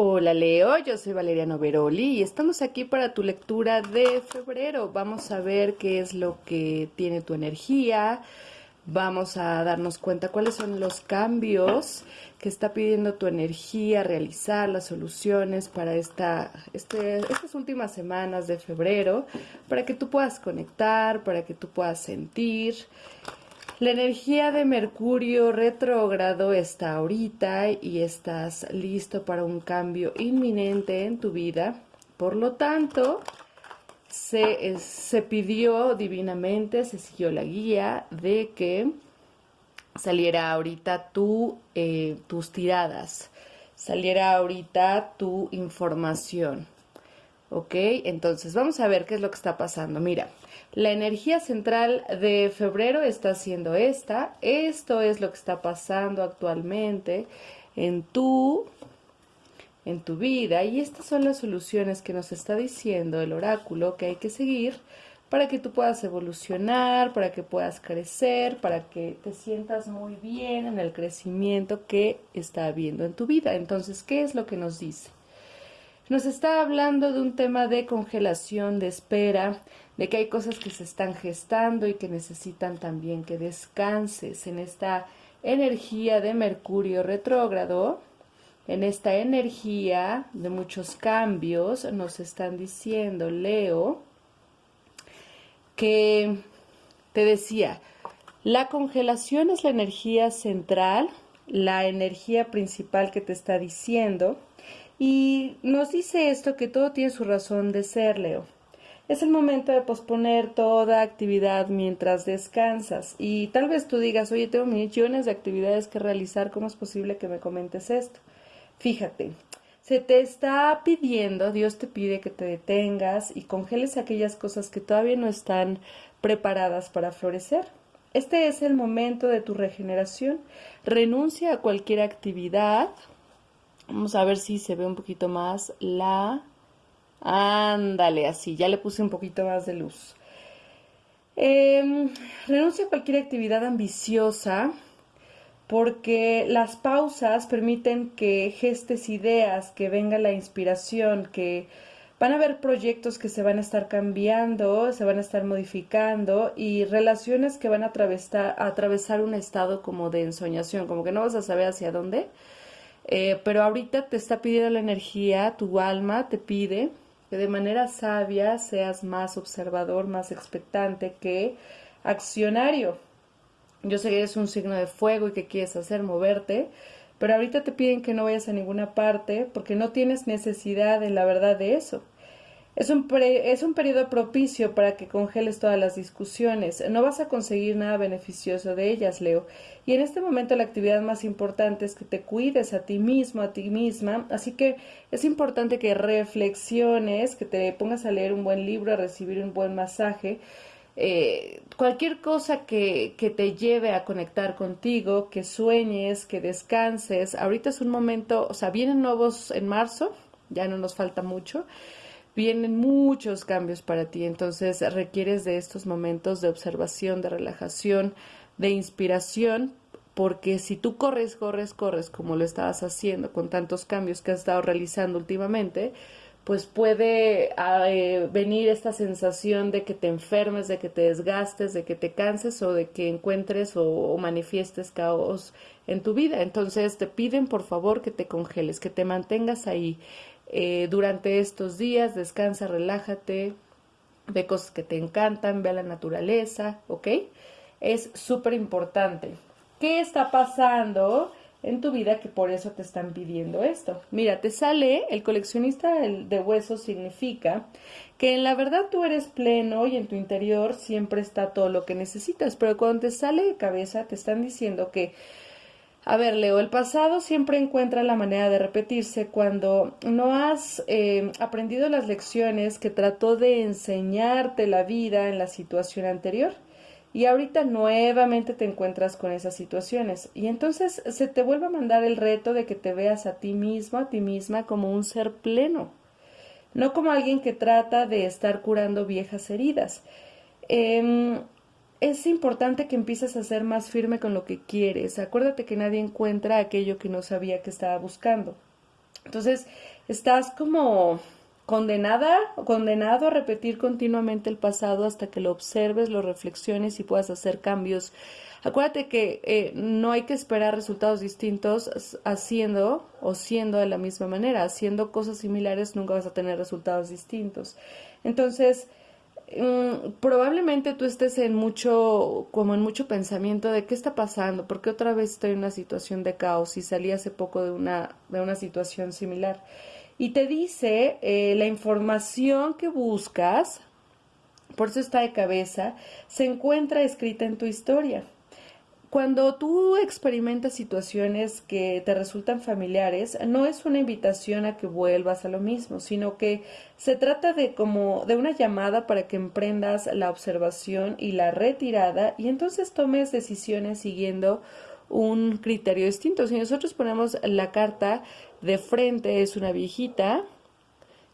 Hola Leo, yo soy Valeriano Veroli y estamos aquí para tu lectura de febrero. Vamos a ver qué es lo que tiene tu energía, vamos a darnos cuenta cuáles son los cambios que está pidiendo tu energía realizar, las soluciones para esta, este, estas últimas semanas de febrero, para que tú puedas conectar, para que tú puedas sentir la energía de Mercurio retrógrado está ahorita y estás listo para un cambio inminente en tu vida. Por lo tanto, se, se pidió divinamente, se siguió la guía de que saliera ahorita tu, eh, tus tiradas, saliera ahorita tu información. ¿Ok? Entonces, vamos a ver qué es lo que está pasando. Mira, la energía central de febrero está siendo esta. Esto es lo que está pasando actualmente en tu, en tu vida. Y estas son las soluciones que nos está diciendo el oráculo que hay que seguir para que tú puedas evolucionar, para que puedas crecer, para que te sientas muy bien en el crecimiento que está habiendo en tu vida. Entonces, ¿qué es lo que nos dice? Nos está hablando de un tema de congelación, de espera, de que hay cosas que se están gestando y que necesitan también que descanses en esta energía de Mercurio retrógrado, en esta energía de muchos cambios, nos están diciendo, Leo, que te decía, la congelación es la energía central, la energía principal que te está diciendo, y nos dice esto que todo tiene su razón de ser, Leo. Es el momento de posponer toda actividad mientras descansas. Y tal vez tú digas, oye, tengo millones de actividades que realizar, ¿cómo es posible que me comentes esto? Fíjate, se te está pidiendo, Dios te pide que te detengas y congeles aquellas cosas que todavía no están preparadas para florecer. Este es el momento de tu regeneración. Renuncia a cualquier actividad Vamos a ver si se ve un poquito más la... Ándale, así, ya le puse un poquito más de luz. Eh, renuncia a cualquier actividad ambiciosa porque las pausas permiten que gestes ideas, que venga la inspiración, que van a haber proyectos que se van a estar cambiando, se van a estar modificando y relaciones que van a atravesar, a atravesar un estado como de ensoñación, como que no vas a saber hacia dónde eh, pero ahorita te está pidiendo la energía, tu alma te pide que de manera sabia seas más observador, más expectante que accionario. Yo sé que eres un signo de fuego y que quieres hacer moverte, pero ahorita te piden que no vayas a ninguna parte porque no tienes necesidad en la verdad de eso. Es un, es un periodo propicio para que congeles todas las discusiones. No vas a conseguir nada beneficioso de ellas, Leo. Y en este momento la actividad más importante es que te cuides a ti mismo, a ti misma. Así que es importante que reflexiones, que te pongas a leer un buen libro, a recibir un buen masaje. Eh, cualquier cosa que, que te lleve a conectar contigo, que sueñes, que descanses. Ahorita es un momento, o sea, vienen nuevos en marzo, ya no nos falta mucho vienen muchos cambios para ti, entonces requieres de estos momentos de observación, de relajación, de inspiración, porque si tú corres, corres, corres como lo estabas haciendo con tantos cambios que has estado realizando últimamente, pues puede eh, venir esta sensación de que te enfermes, de que te desgastes, de que te canses o de que encuentres o manifiestes caos en tu vida. Entonces te piden por favor que te congeles, que te mantengas ahí eh, durante estos días, descansa, relájate, ve cosas que te encantan, ve a la naturaleza, ¿ok? Es súper importante. ¿Qué está pasando en tu vida que por eso te están pidiendo esto? Mira, te sale el coleccionista de huesos significa que en la verdad tú eres pleno y en tu interior siempre está todo lo que necesitas, pero cuando te sale de cabeza te están diciendo que a ver, Leo, el pasado siempre encuentra la manera de repetirse cuando no has eh, aprendido las lecciones que trató de enseñarte la vida en la situación anterior. Y ahorita nuevamente te encuentras con esas situaciones. Y entonces se te vuelve a mandar el reto de que te veas a ti mismo, a ti misma, como un ser pleno. No como alguien que trata de estar curando viejas heridas. Eh, es importante que empieces a ser más firme con lo que quieres. Acuérdate que nadie encuentra aquello que no sabía que estaba buscando. Entonces, estás como condenada o condenado a repetir continuamente el pasado hasta que lo observes, lo reflexiones y puedas hacer cambios. Acuérdate que eh, no hay que esperar resultados distintos haciendo o siendo de la misma manera. Haciendo cosas similares nunca vas a tener resultados distintos. Entonces, mm, probablemente tú estés en mucho, como en mucho pensamiento de qué está pasando, porque otra vez estoy en una situación de caos y salí hace poco de una, de una situación similar y te dice eh, la información que buscas, por eso está de cabeza, se encuentra escrita en tu historia. Cuando tú experimentas situaciones que te resultan familiares, no es una invitación a que vuelvas a lo mismo, sino que se trata de como de una llamada para que emprendas la observación y la retirada y entonces tomes decisiones siguiendo un criterio distinto. Si nosotros ponemos la carta de frente, es una viejita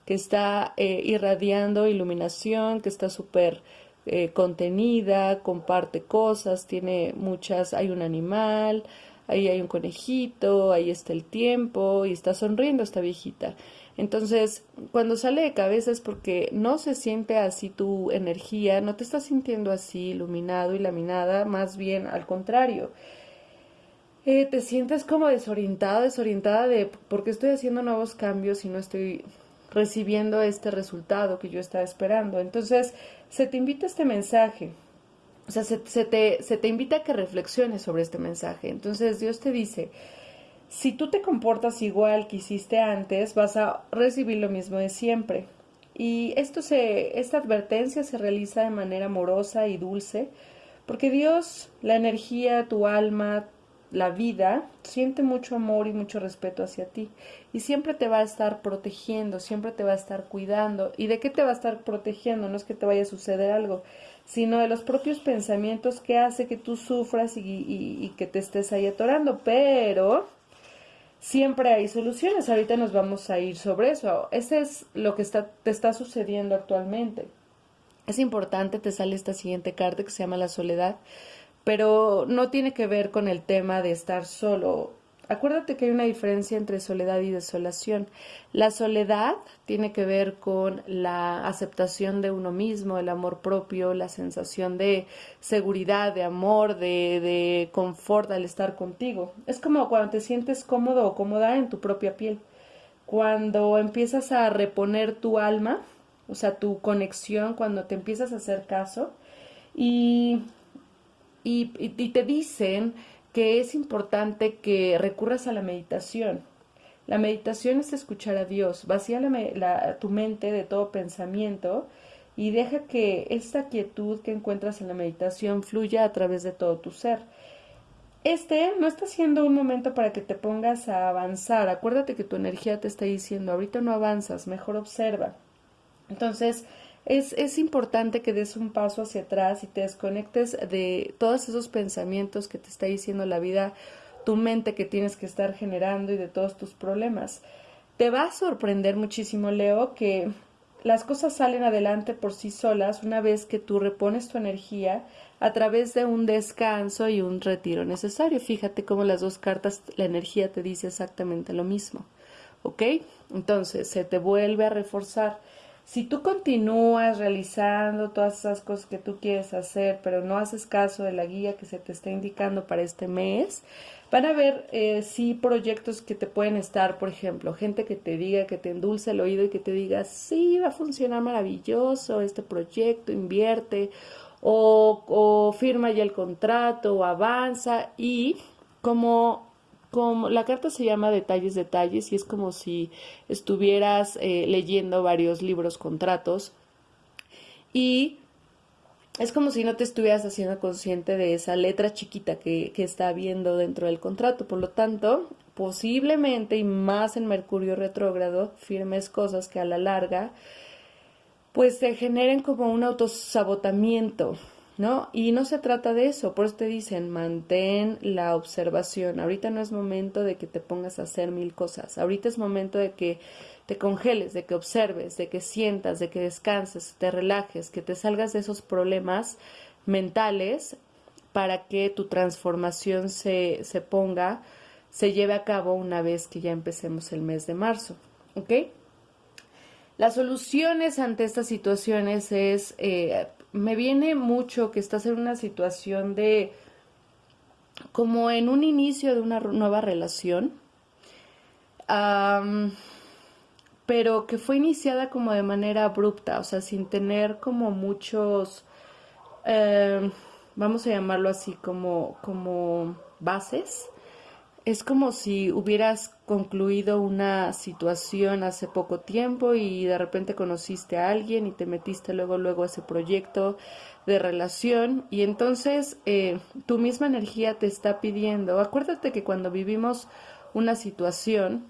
que está eh, irradiando iluminación, que está súper eh, contenida, comparte cosas, tiene muchas, hay un animal, ahí hay un conejito, ahí está el tiempo y está sonriendo esta viejita. Entonces, cuando sale de cabeza es porque no se siente así tu energía, no te estás sintiendo así iluminado y laminada, más bien al contrario. Eh, te sientes como desorientada, desorientada de por qué estoy haciendo nuevos cambios y no estoy recibiendo este resultado que yo estaba esperando. Entonces, se te invita este mensaje. O sea, se, te, se te invita a que reflexiones sobre este mensaje. Entonces, Dios te dice, si tú te comportas igual que hiciste antes, vas a recibir lo mismo de siempre. Y esto se, esta advertencia se realiza de manera amorosa y dulce, porque Dios, la energía, tu alma, la vida siente mucho amor y mucho respeto hacia ti y siempre te va a estar protegiendo, siempre te va a estar cuidando. ¿Y de qué te va a estar protegiendo? No es que te vaya a suceder algo, sino de los propios pensamientos que hace que tú sufras y, que te estés ahí atorando. Pero siempre hay soluciones. Ahorita nos vamos a ir sobre eso. Ese es lo que está, te está sucediendo actualmente. Es importante, te sale esta siguiente carta que se llama la soledad pero no tiene que ver con el tema de estar solo. Acuérdate que hay una diferencia entre soledad y desolación. La soledad tiene que ver con la aceptación de uno mismo, el amor propio, la sensación de seguridad, de amor, de, de confort al estar contigo. Es como cuando te sientes cómodo o cómoda en tu propia piel. Cuando empiezas a reponer tu alma, o sea, tu conexión, cuando te empiezas a hacer caso y y, te dicen que es importante que recurras a la meditación. La meditación es escuchar a Dios, vacía la, tu mente de todo pensamiento y deja que esta quietud que encuentras en la meditación fluya a través de todo tu ser. Este no está siendo un momento para que te pongas a avanzar. Acuérdate que tu energía te está diciendo, ahorita no avanzas, mejor observa. Entonces, es, es, importante que des un paso hacia atrás y te desconectes de todos esos pensamientos que te está diciendo la vida, tu mente que tienes que estar generando y de todos tus problemas. Te va a sorprender muchísimo, Leo, que las cosas salen adelante por sí solas una vez que tú repones tu energía a través de un descanso y un retiro necesario. Fíjate cómo las dos cartas, la energía te dice exactamente lo mismo. ¿Ok? Entonces, se te vuelve a reforzar si tú continúas realizando todas esas cosas que tú quieres hacer, pero no haces caso de la guía que se te está indicando para este mes, van a ver eh, sí proyectos que te pueden estar, por ejemplo, gente que te diga, que te endulce el oído y que te diga, sí, va a funcionar maravilloso este proyecto, invierte, o, o firma ya el contrato, o avanza, y como la carta se llama detalles, detalles, y es como si estuvieras eh, leyendo varios libros, contratos, y es como si no te estuvieras haciendo consciente de esa letra chiquita que, que está viendo dentro del contrato. Por lo tanto, posiblemente, y más en Mercurio retrógrado, firmes cosas que a la larga, pues se generen como un autosabotamiento, ¿no? Y no se trata de eso, por eso te dicen, mantén la observación. Ahorita no es momento de que te pongas a hacer mil cosas, ahorita es momento de que te congeles, de que observes, de que sientas, de que descanses, te relajes, que te salgas de esos problemas mentales para que tu transformación se, se ponga se lleve a cabo una vez que ya empecemos el mes de marzo. ¿Ok? Las soluciones ante estas situaciones es, eh, me viene mucho que estás en una situación de, como en un inicio de una nueva relación, pero que fue iniciada como de manera abrupta, o sea, sin tener como muchos, eh, vamos a llamarlo así, como, como bases es como si hubieras concluido una situación hace poco tiempo y de repente conociste a alguien y te metiste luego luego a ese proyecto de relación y entonces eh, tu misma energía te está pidiendo. Acuérdate que cuando vivimos una situación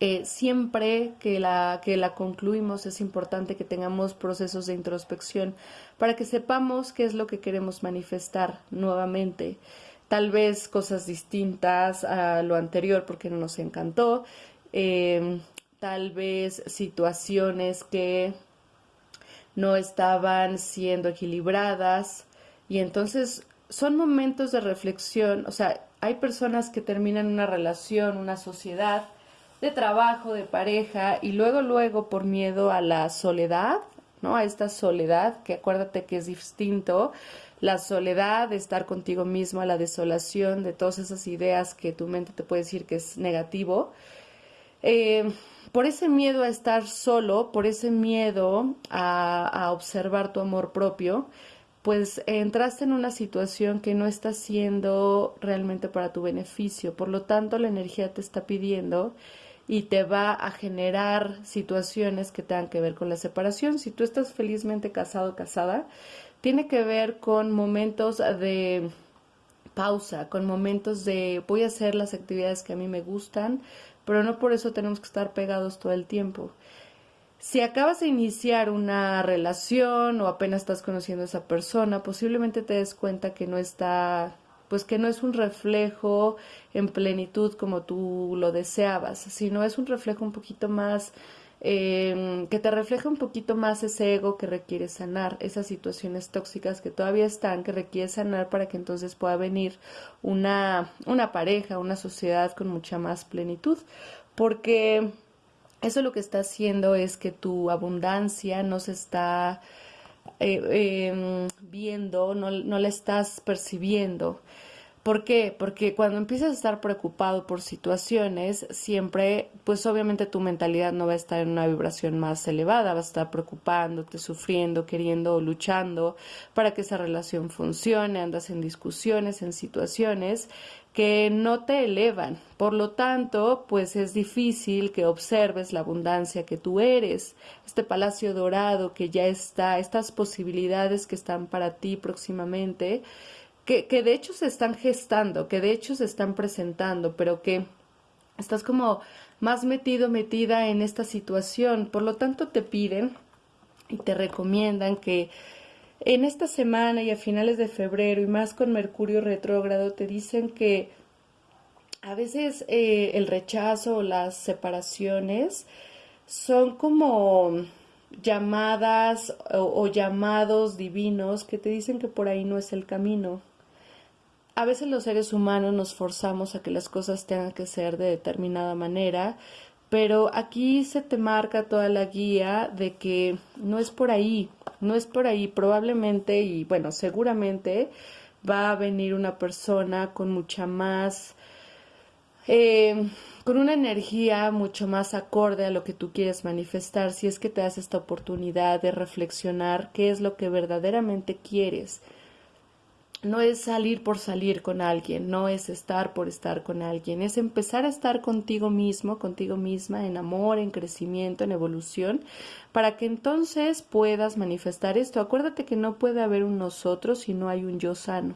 eh, siempre que la, que la concluimos es importante que tengamos procesos de introspección para que sepamos qué es lo que queremos manifestar nuevamente tal vez cosas distintas a lo anterior porque no nos encantó, em, tal vez situaciones que no estaban siendo equilibradas. Y entonces son momentos de reflexión, o sea, hay personas que terminan una relación, una sociedad de trabajo, de pareja y luego luego por miedo a la soledad, A esta soledad que acuérdate que es distinto la soledad, de estar contigo mismo, la desolación, de todas esas ideas que tu mente te puede decir que es negativo. Eh, por ese miedo a estar solo, por ese miedo a, observar tu amor propio, pues entraste en una situación que no está siendo realmente para tu beneficio. Por lo tanto, la energía te está pidiendo y te va a generar situaciones que tengan que ver con la separación. Si tú estás felizmente casado o casada, tiene que ver con momentos de pausa, con momentos de voy a hacer las actividades que a mí me gustan, pero no por eso tenemos que estar pegados todo el tiempo. Si acabas de iniciar una relación o apenas estás conociendo a esa persona, posiblemente te des cuenta que no está, pues que no es un reflejo en plenitud como tú lo deseabas, sino es un reflejo un poquito más Em, que te refleja un poquito más ese ego que requiere sanar, esas situaciones tóxicas que todavía están, que requiere sanar para que entonces pueda venir una, una pareja, una sociedad con mucha más plenitud, porque eso lo que está haciendo es que tu abundancia no se está eh, em, viendo, no, no la estás percibiendo. ¿Por qué? Porque cuando empiezas a estar preocupado por situaciones, siempre, pues obviamente tu mentalidad no va a estar en una vibración más elevada, va a estar preocupándote, sufriendo, queriendo o luchando para que esa relación funcione, andas en discusiones, en situaciones que no te elevan. Por lo tanto, pues es difícil que observes la abundancia que tú eres, este palacio dorado que ya está, estas posibilidades que están para ti próximamente que, de hecho se están gestando, que de hecho se están presentando, pero que estás como más metido, metida en esta situación. Por lo tanto, te piden y te recomiendan que en esta semana y a finales de febrero y más con Mercurio retrógrado te dicen que a veces eh, el rechazo o las separaciones son como llamadas o llamados divinos que te dicen que por ahí no es el camino. A veces los seres humanos nos forzamos a que las cosas tengan que ser de determinada manera, pero aquí se te marca toda la guía de que no es por ahí, no es por ahí, probablemente y bueno, seguramente va a venir una persona con mucha más, eh, con una energía mucho más acorde a lo que tú quieres manifestar, si es que te das esta oportunidad de reflexionar qué es lo que verdaderamente quieres no es salir por salir con alguien, no es estar por estar con alguien, es empezar a estar contigo mismo, contigo misma, en amor, en crecimiento, en evolución, para que entonces puedas manifestar esto. Acuérdate que no puede haber un nosotros si no hay un yo sano.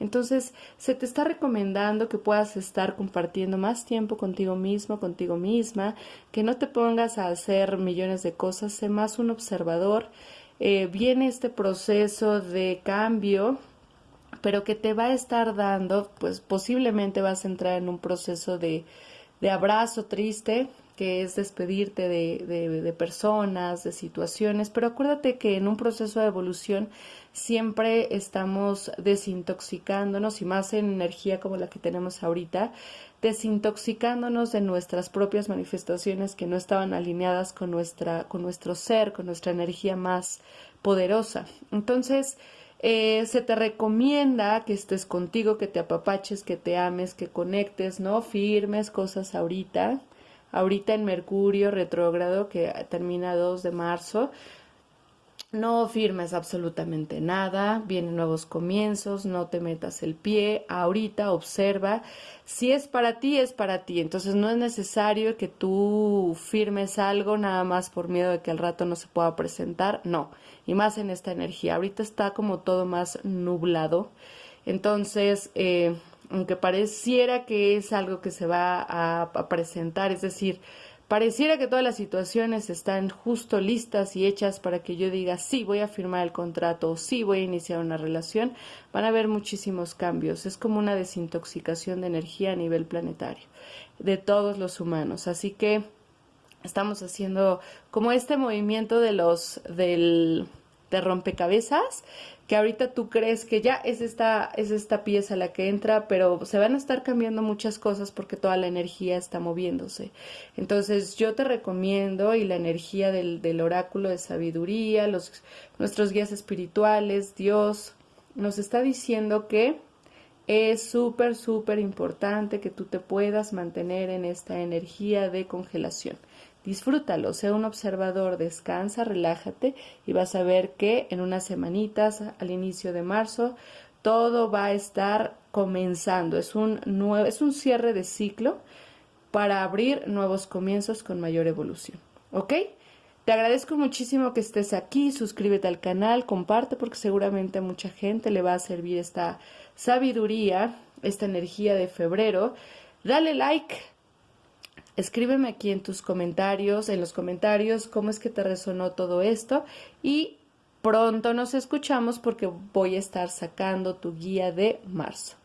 Entonces, se te está recomendando que puedas estar compartiendo más tiempo contigo mismo, contigo misma, que no te pongas a hacer millones de cosas, sé más un observador. Eh, viene este proceso de cambio pero que te va a estar dando, pues posiblemente vas a entrar en un proceso de, de abrazo triste, que es despedirte de, de, personas, de situaciones, pero acuérdate que en un proceso de evolución siempre estamos desintoxicándonos y más en energía como la que tenemos ahorita, desintoxicándonos de nuestras propias manifestaciones que no estaban alineadas con nuestra, con nuestro ser, con nuestra energía más poderosa. Entonces, eh, se te recomienda que estés contigo, que te apapaches, que te ames, que conectes, ¿no? Firmes cosas ahorita. Ahorita en Mercurio retrógrado, que termina 2 de marzo, no firmes absolutamente nada, vienen nuevos comienzos, no te metas el pie, ahorita observa, si es para ti, es para ti, entonces no es necesario que tú firmes algo nada más por miedo de que al rato no se pueda presentar, no, y más en esta energía, ahorita está como todo más nublado, entonces, eh, aunque pareciera que es algo que se va a presentar, es decir, Pareciera que todas las situaciones están justo listas y hechas para que yo diga sí voy a firmar el contrato o sí voy a iniciar una relación. Van a haber muchísimos cambios. Es como una desintoxicación de energía a nivel planetario de todos los humanos. Así que estamos haciendo como este movimiento de los del de rompecabezas que ahorita tú crees que ya es esta, es esta pieza la que entra, pero se van a estar cambiando muchas cosas porque toda la energía está moviéndose. Entonces yo te recomiendo y la energía del, del oráculo de sabiduría, los, nuestros guías espirituales, Dios, nos está diciendo que es súper, súper importante que tú te puedas mantener en esta energía de congelación. Disfrútalo, sea un observador, descansa, relájate y vas a ver que en unas semanitas, al inicio de marzo, todo va a estar comenzando. Es un, nuevo, es un cierre de ciclo para abrir nuevos comienzos con mayor evolución. ¿Ok? Te agradezco muchísimo que estés aquí, suscríbete al canal, comparte porque seguramente a mucha gente le va a servir esta sabiduría, esta energía de febrero. Dale like, Escríbeme aquí en tus comentarios, en los comentarios, cómo es que te resonó todo esto y pronto nos escuchamos porque voy a estar sacando tu guía de marzo.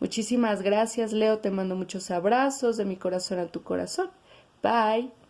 Muchísimas gracias, Leo. Te mando muchos abrazos de mi corazón a tu corazón. Bye.